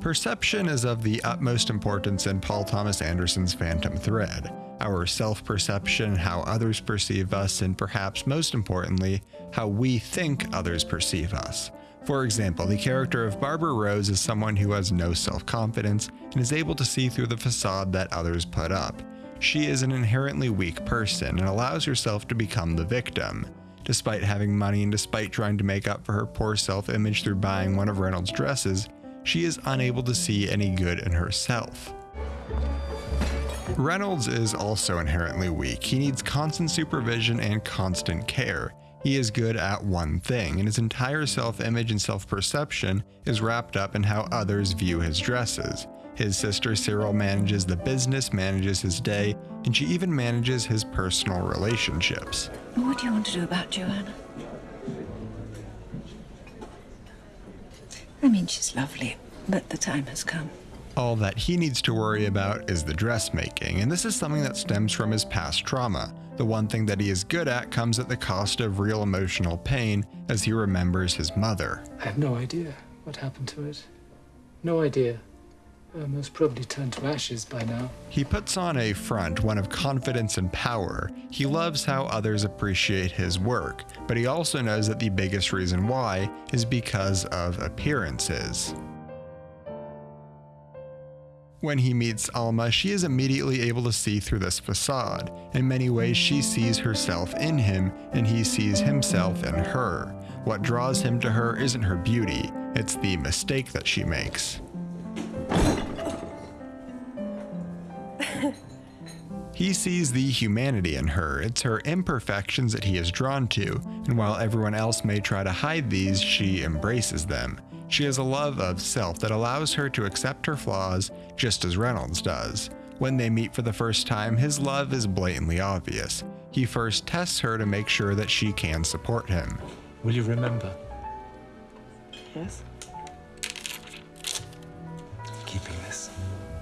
Perception is of the utmost importance in Paul Thomas Anderson's Phantom Thread. Our self perception, how others perceive us, and perhaps most importantly, how we think others perceive us. For example, the character of Barbara Rose is someone who has no self confidence and is able to see through the facade that others put up. She is an inherently weak person and allows herself to become the victim. Despite having money and despite trying to make up for her poor self image through buying one of Reynolds' dresses, she is unable to see any good in herself. Reynolds is also inherently weak. He needs constant supervision and constant care. He is good at one thing, and his entire self image and self perception is wrapped up in how others view his dresses. His sister Cyril manages the business, manages his day, and she even manages his personal relationships. What do you want to do about Johanna? I mean, she's lovely, but the time has come. All that he needs to worry about is the dressmaking, and this is something that stems from his past trauma. The one thing that he is good at comes at the cost of real emotional pain as he remembers his mother. I have no idea what happened to it. No idea. Uh, most probably turned to ashes by now. He puts on a front, one of confidence and power. He loves how others appreciate his work, but he also knows that the biggest reason why is because of appearances. When he meets Alma, she is immediately able to see through this facade. In many ways, she sees herself in him, and he sees himself in her. What draws him to her isn't her beauty, it's the mistake that she makes. He sees the humanity in her, it's her imperfections that he is drawn to, and while everyone else may try to hide these, she embraces them. She has a love of self that allows her to accept her flaws just as Reynolds does. When they meet for the first time, his love is blatantly obvious. He first tests her to make sure that she can support him. Will you remember? Yes? Keeping this.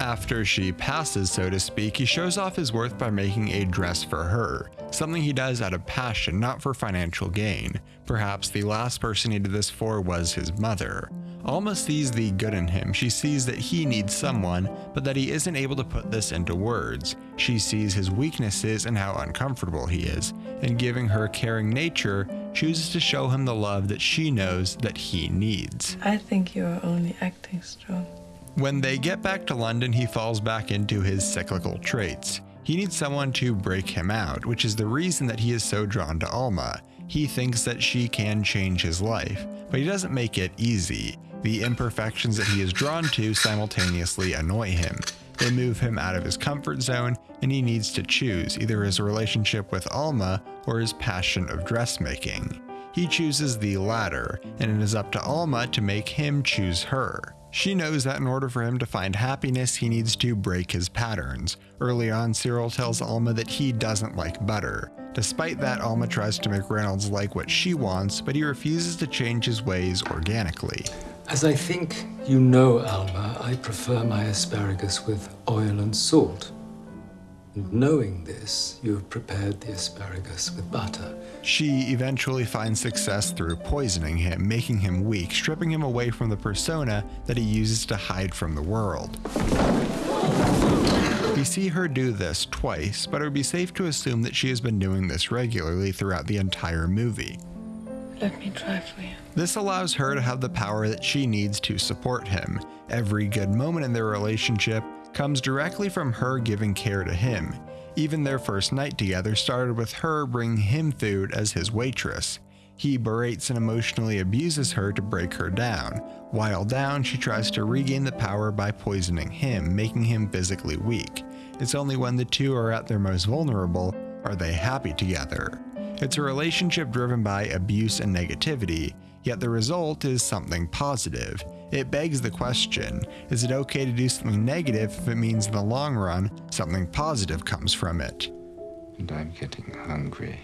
After she passes, so to speak, he shows off his worth by making a dress for her, something he does out of passion, not for financial gain. Perhaps the last person he did this for was his mother. Alma sees the good in him. She sees that he needs someone, but that he isn't able to put this into words. She sees his weaknesses and how uncomfortable he is, and giving her caring nature, chooses to show him the love that she knows that he needs. I think you are only acting strong. When they get back to London, he falls back into his cyclical traits. He needs someone to break him out, which is the reason that he is so drawn to Alma. He thinks that she can change his life, but he doesn't make it easy. The imperfections that he is drawn to simultaneously annoy him. They move him out of his comfort zone, and he needs to choose either his relationship with Alma or his passion of dressmaking. He chooses the latter, and it is up to Alma to make him choose her. She knows that in order for him to find happiness, he needs to break his patterns. Early on, Cyril tells Alma that he doesn't like butter. Despite that, Alma tries to make Reynolds like what she wants, but he refuses to change his ways organically. As I think you know, Alma, I prefer my asparagus with oil and salt. And knowing this, you have prepared the asparagus with butter. She eventually finds success through poisoning him, making him weak, stripping him away from the persona that he uses to hide from the world. We see her do this twice, but it would be safe to assume that she has been doing this regularly throughout the entire movie. Let me try for you. This allows her to have the power that she needs to support him. Every good moment in their relationship comes directly from her giving care to him. Even their first night together started with her bringing him food as his waitress. He berates and emotionally abuses her to break her down. While down, she tries to regain the power by poisoning him, making him physically weak. It's only when the two are at their most vulnerable are they happy together. It's a relationship driven by abuse and negativity, yet the result is something positive. It begs the question is it okay to do something negative if it means in the long run something positive comes from it? And I'm getting hungry.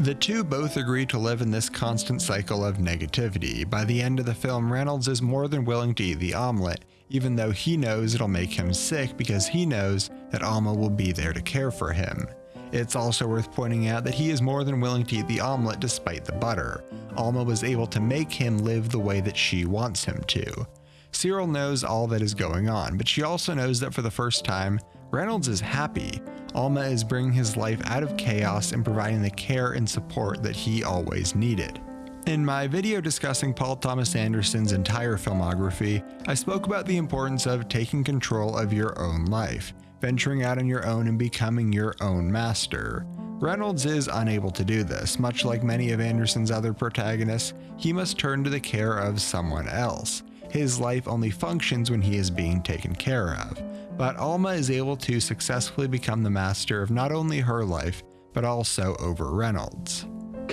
The two both agree to live in this constant cycle of negativity. By the end of the film, Reynolds is more than willing to eat the omelet, even though he knows it'll make him sick because he knows that Alma will be there to care for him. It's also worth pointing out that he is more than willing to eat the omelet despite the butter. Alma was able to make him live the way that she wants him to. Cyril knows all that is going on, but she also knows that for the first time, Reynolds is happy. Alma is bringing his life out of chaos and providing the care and support that he always needed. In my video discussing Paul Thomas Anderson's entire filmography, I spoke about the importance of taking control of your own life, venturing out on your own and becoming your own master. Reynolds is unable to do this, much like many of Anderson's other protagonists, he must turn to the care of someone else. His life only functions when he is being taken care of. But Alma is able to successfully become the master of not only her life, but also over Reynolds.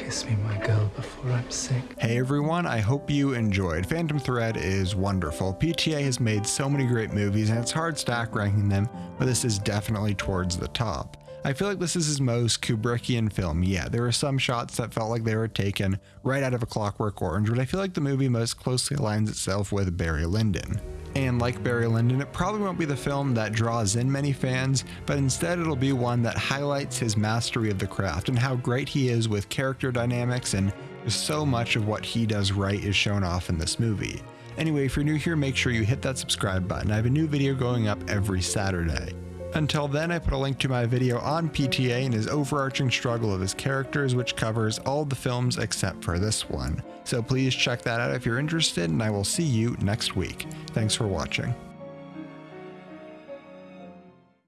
Kiss me, my girl, before I'm sick. Hey everyone, I hope you enjoyed. Phantom Thread is wonderful. PTA has made so many great movies and it's hard stack ranking them, but this is definitely towards the top. I feel like this is his most Kubrickian film yet. There were some shots that felt like they were taken right out of a Clockwork Orange, but I feel like the movie most closely aligns itself with Barry Lyndon. Like Barry Lyndon, it probably won't be the film that draws in many fans, but instead it'll be one that highlights his mastery of the craft and how great he is with character dynamics and so much of what he does right is shown off in this movie. Anyway, if you're new here, make sure you hit that subscribe button. I have a new video going up every Saturday. Until then, I put a link to my video on PTA and his overarching struggle of his characters, which covers all the films except for this one. So please check that out if you're interested, and I will see you next week. Thanks for watching.